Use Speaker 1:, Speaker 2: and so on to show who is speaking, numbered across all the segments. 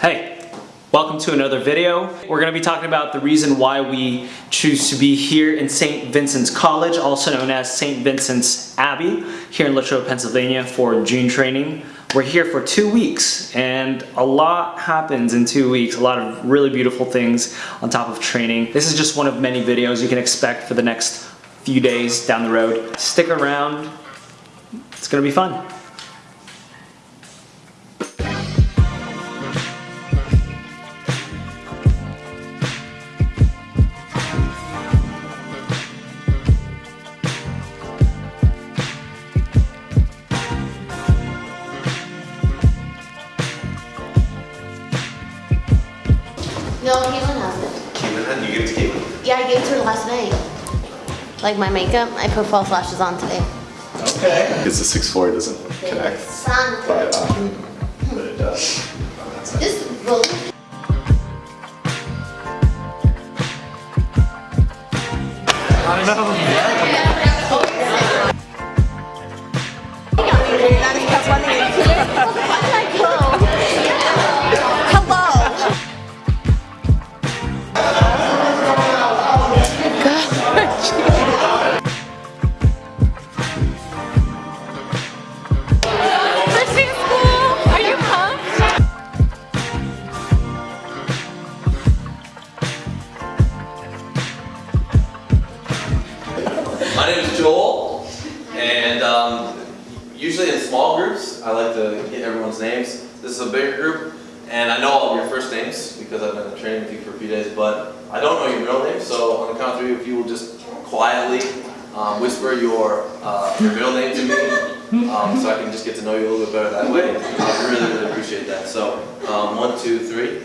Speaker 1: Hey, welcome to another video. We're going to be talking about the reason why we choose to be here in St. Vincent's College, also known as St. Vincent's Abbey, here in Latrobe, Pennsylvania for June training. We're here for two weeks and a lot happens in two weeks, a lot of really beautiful things on top of training. This is just one of many videos you can expect for the next few days down the road. Stick around, it's going to be fun.
Speaker 2: No, Caitlin has it.
Speaker 3: Caitlin, how do you give it to Caitlin?
Speaker 2: Yeah, I gave it to her last night. Like my makeup, I put false lashes on today.
Speaker 1: Okay.
Speaker 3: Because the 6'4 doesn't connect,
Speaker 2: Sun.
Speaker 3: but, um, but it does. on that side.
Speaker 1: I don't know.
Speaker 4: Name is Joel, and um, usually in small groups, I like to get everyone's names. This is a bigger group, and I know all of your first names because I've been training with you for a few days, but I don't know your middle name, so on the count of three, if you will just quietly um, whisper your, uh, your middle name to me, um, so I can just get to know you a little bit better that way. I really, really appreciate that. So, um, one, two, three.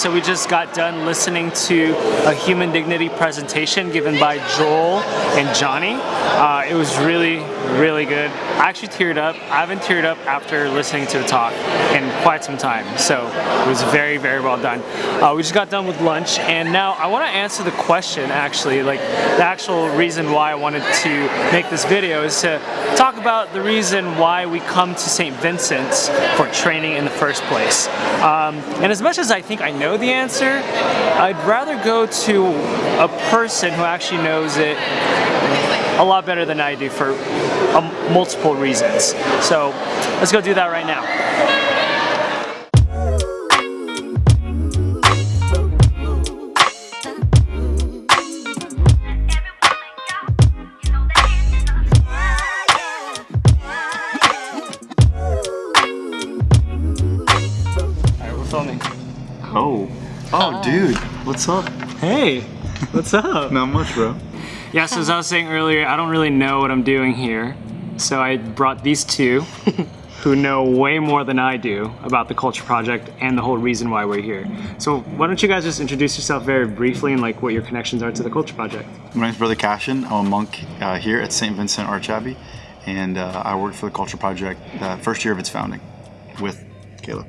Speaker 1: so we just got done listening to a human dignity presentation given by Joel and Johnny. Uh, it was really, really good. I actually teared up. I haven't teared up after listening to the talk in quite some time, so it was very, very well done. Uh, we just got done with lunch, and now I want to answer the question. Actually, like the actual reason why I wanted to make this video is to talk about the reason why we come to St. Vincent's for training in the first place. Um, and as much as I think I know the answer, I'd rather go to a person who actually knows it a lot better than I do for um, multiple reasons. So let's go do that right now. All right, we're filming.
Speaker 3: Oh. Oh, dude. What's up?
Speaker 1: Hey, what's up?
Speaker 3: Not much, bro.
Speaker 1: Yeah, so as I was saying earlier, I don't really know what I'm doing here. So I brought these two who know way more than I do about the Culture Project and the whole reason why we're here. So why don't you guys just introduce yourself very briefly and like what your connections are to the Culture Project?
Speaker 5: My name's Brother Cassian. I'm a monk uh, here at St. Vincent Arch Abbey, and uh, I worked for the Culture Project the first year of its founding with Kayla.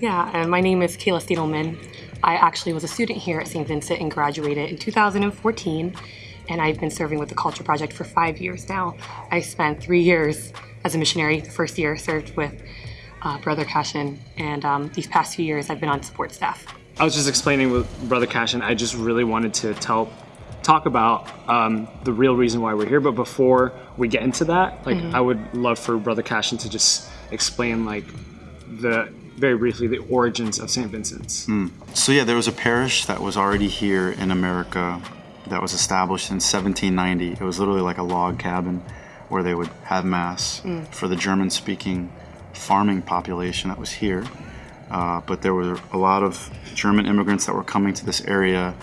Speaker 6: Yeah, and my name is Kayla Stiedelman. I actually was a student here at St. Vincent and graduated in 2014. And I've been serving with the Culture Project for five years now. I spent three years as a missionary. The first year served with uh, Brother Cassian, and um, these past few years I've been on support staff.
Speaker 1: I was just explaining with Brother Cash, and I just really wanted to tell, talk about um, the real reason why we're here. But before we get into that, like I would love for Brother Cassian to just explain, like, the very briefly the origins of St. Vincent's.
Speaker 5: So yeah, there was a parish that was already here in America that was established in 1790. It was literally like a log cabin. where they would have mass for the German-speaking farming population that was here. Uh, but there were a lot of German immigrants that were coming to this area.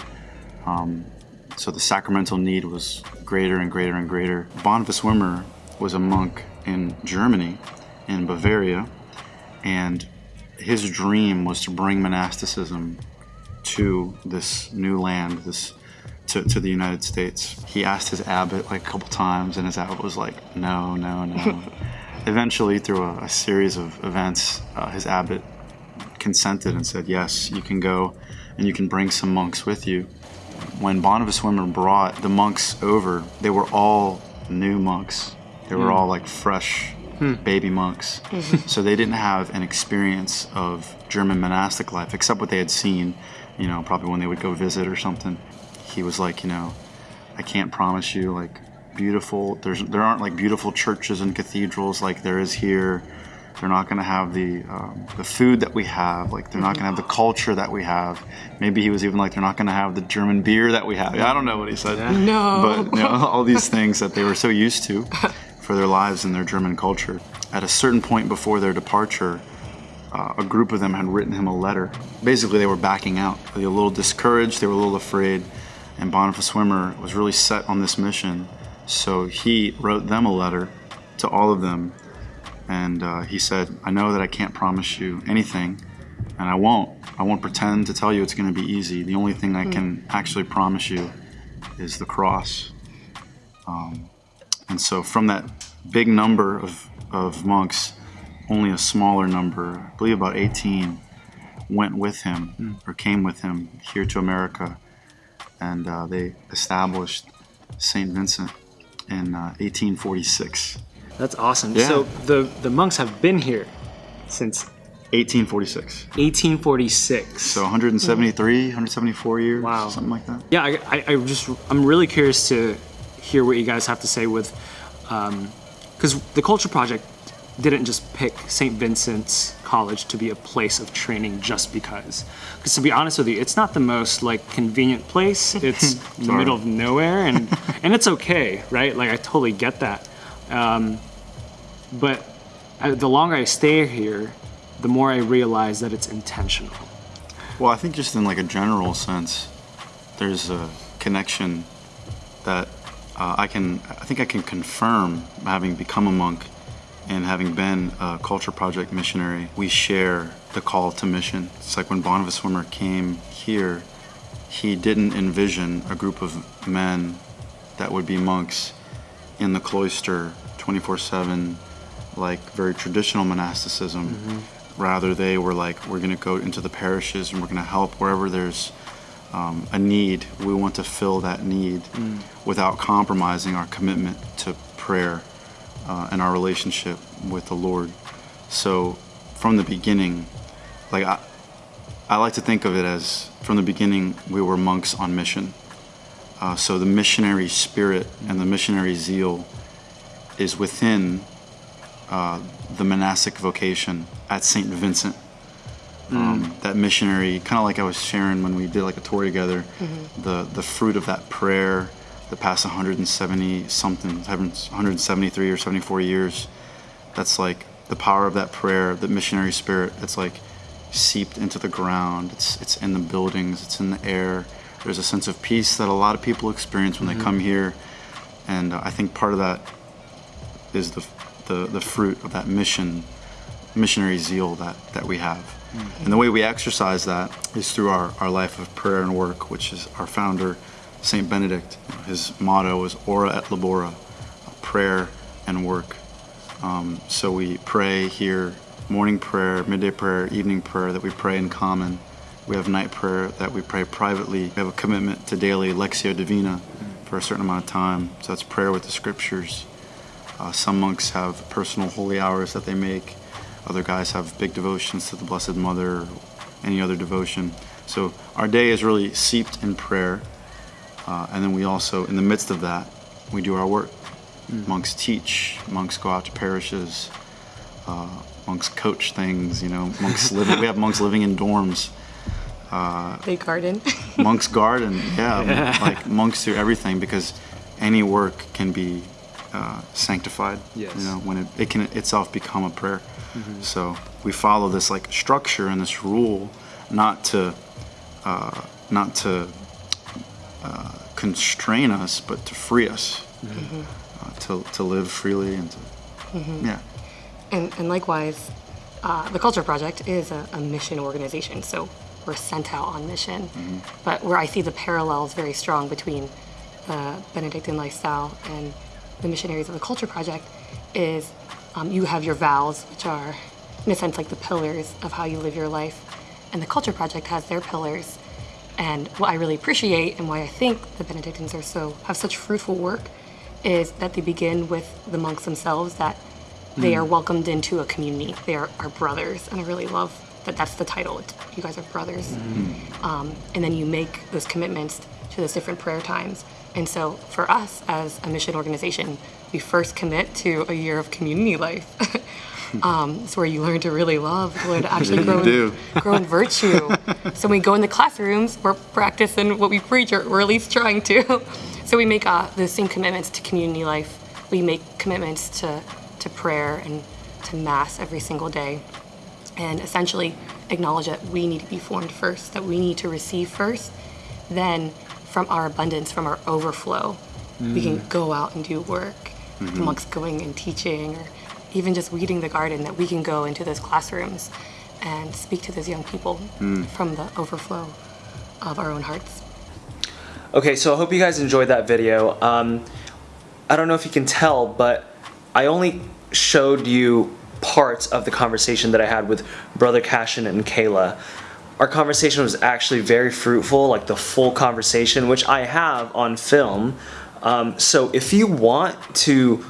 Speaker 5: Um, so the sacramental need was greater and greater and greater. Boniface Wimmer was a monk in Germany, in Bavaria, and his dream was to bring monasticism to this new land, this to, to the United States. He asked his abbot like a couple times, and his abbot was like, no, no, no. Eventually, through a, a series of events, uh, his abbot consented and said, yes, you can go and you can bring some monks with you. When Boniface Wimmer brought the monks over, they were all new monks. They were hmm. all like fresh hmm. baby monks. Mm-hmm. so they didn't have an experience of German monastic life except what they had seen, you know, probably when they would go visit or something. He was like, you know, I can't promise you like beautiful there's there aren't like beautiful churches and cathedrals like there is here. They're not going to have the um, the food that we have. Like they're not going to have the culture that we have. Maybe he was even like they're not going to have the German beer that we have. I don't know what he said.
Speaker 6: No.
Speaker 5: But you know, all these things that they were so used to for their lives and their German culture. At a certain point before their departure, uh, a group of them had written him a letter. Basically, they were backing out. They were a little discouraged. They were a little afraid. And Boniface Wimmer was really set on this mission. So he wrote them a letter to all of them. And uh, he said, I know that I can't promise you anything, and I won't. I won't pretend to tell you it's going to be easy. The only thing I can actually promise you is the cross. Um, and so, from that big number of, of monks, only a smaller number, I believe about 18, went with him or came with him here to America. And uh, they established St. Vincent in uh, 1846.
Speaker 1: That's awesome.
Speaker 5: Yeah.
Speaker 1: So the the monks have been here since
Speaker 5: 1846.
Speaker 1: 1846.
Speaker 5: So 173, 174 years,
Speaker 1: Wow.
Speaker 5: something like that.
Speaker 1: yeah, I, I, I just I'm really curious to hear what you guys have to say with, because the Culture Project didn't just pick St. Vincent's College to be a place of training just because. Because to be honest with you, it's not the most like convenient place. It's in the middle of nowhere, and and it's okay, right? Like I totally get that. Um, but I, the longer I stay here, the more I realize that it's intentional.
Speaker 5: Well, I think just in like a general sense, there's a connection that uh, I can, I think I can confirm having become a monk and having been a culture project missionary. We share the call to mission. It's like when Boniface Wimmer came here, he didn't envision a group of men that would be monks in the cloister 24/7 like very traditional monasticism rather they were like we're going to go into the parishes and we're going to help wherever there's um, a need we want to fill that need without compromising our commitment to prayer uh, and our relationship with the lord so from the beginning like I, I like to think of it as from the beginning we were monks on mission uh, so the missionary spirit and the missionary zeal is within uh, the monastic vocation at St. Vincent. Um, that missionary, kind of like I was sharing when we did like a tour together, the the fruit of that prayer, the past 170 something, 173 or 74 years, that's like the power of that prayer, the missionary spirit. It's like seeped into the ground. It's it's in the buildings. It's in the air. There's a sense of peace that a lot of people experience when they come here, and uh, I think part of that is the, the, the fruit of that mission, missionary zeal that, that we have. And the way we exercise that is through our, our life of prayer and work, which is our founder, St. Benedict. His motto is Ora et Labora, prayer and work. Um, so we pray here, morning prayer, midday prayer, evening prayer that we pray in common. We have night prayer that we pray privately. We have a commitment to daily Lectio Divina for a certain amount of time. So that's prayer with the scriptures. Uh, some monks have personal holy hours that they make. Other guys have big devotions to the Blessed Mother any other devotion. So our day is really seeped in prayer. Uh, and then we also, in the midst of that, we do our work. Monks teach, monks go out to parishes, uh, monks coach things, you know, monks live, we have monks living in dorms.
Speaker 6: They garden.
Speaker 5: Monk's garden, yeah, Like monks do everything because any work can be uh, sanctified.
Speaker 7: Yes.
Speaker 5: You know, when it, it can itself become a prayer. Mhm. So we follow this like structure and this rule, not to, uh, not to uh, constrain us, but to free us, uh, to to live freely and to, yeah.
Speaker 6: And, and likewise, uh, the Culture Project is a, a mission organization, so we're sent out on mission. But where I see the parallels very strong between the Benedictine lifestyle and the missionaries of the Culture Project is um, you have your vows, which are, in a sense, like the pillars of how you live your life. And the Culture Project has their pillars. And what I really appreciate and why I think the Benedictines are so have such fruitful work is that they begin with the monks themselves that they are welcomed into a community. They are our brothers, and I really love that. That's the title. It's, you guys are brothers, um, and then you make those commitments to those different prayer times. And so, for us as a mission organization, we first commit to a year of community life. um, it's where you learn to really love, to learn to actually grow, in, grow in virtue. so we go in the classrooms, we're practicing what we preach, or we're at least trying to. so we make uh, those same commitments to community life. We make commitments to, to prayer and to mass every single day. And essentially acknowledge that we need to be formed first, that we need to receive first. Then, from our abundance, from our overflow, we can go out and do work. The monks going and teaching, or even just weeding the garden, that we can go into those classrooms and speak to those young people from the overflow of our own hearts.
Speaker 1: Okay, so I hope you guys enjoyed that video. Um, I don't know if you can tell, but I only showed you parts of the conversation that I had with Brother Cassian and Kayla. Our conversation was actually very fruitful, like the full conversation, which I have on film. Um, so if you want to,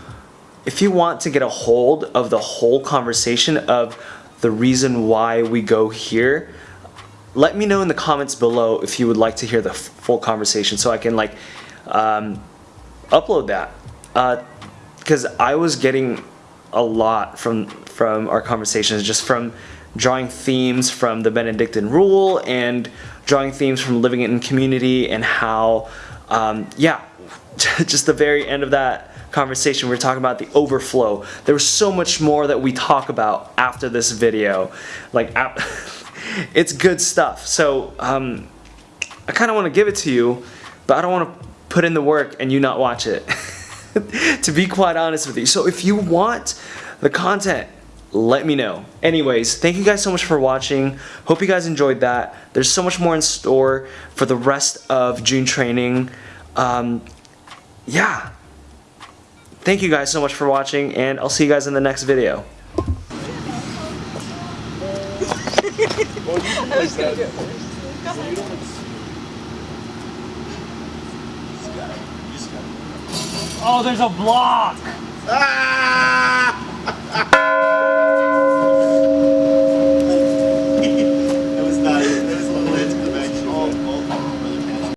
Speaker 1: if you want to get a hold of the whole conversation of the reason why we go here, let me know in the comments below if you would like to hear the full conversation so I can like um, upload that. Because I was getting a lot from from our conversations just from drawing themes from the Benedictine rule and drawing themes from living in community and how um, yeah just the very end of that conversation we were talking about the overflow. There was so much more that we talk about after this video. Like it's good stuff. So um, I kind of want to give it to you but I don't want to put in the work and you not watch it. To be quite honest with you. So if you want the content let me know. Anyways thank you guys so much for watching. Hope you guys enjoyed that. There's so much more in store for the rest of June training. Um, yeah thank you guys so much for watching and I'll see you guys in the next video Oh, there's a block!